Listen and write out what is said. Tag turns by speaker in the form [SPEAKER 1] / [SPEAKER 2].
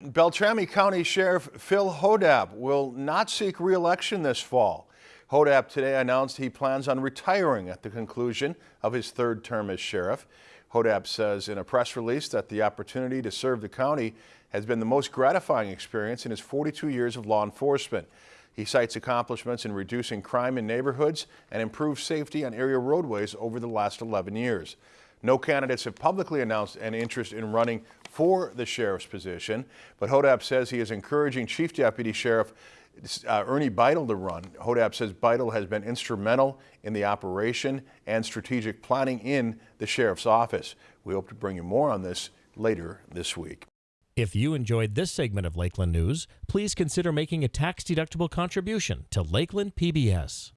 [SPEAKER 1] Beltrami County Sheriff Phil Hodapp will not seek re-election this fall. Hodapp today announced he plans on retiring at the conclusion of his third term as sheriff. Hodapp says in a press release that the opportunity to serve the county has been the most gratifying experience in his 42 years of law enforcement. He cites accomplishments in reducing crime in neighborhoods and improved safety on area roadways over the last 11 years. No candidates have publicly announced an interest in running for the sheriff's position, but Hodapp says he is encouraging Chief Deputy Sheriff uh, Ernie Beitel to run. Hodapp says Beitel has been instrumental in the operation and strategic planning in the sheriff's office. We hope to bring you more on this later this week.
[SPEAKER 2] If you enjoyed this segment of Lakeland News, please consider making a tax-deductible contribution to Lakeland PBS.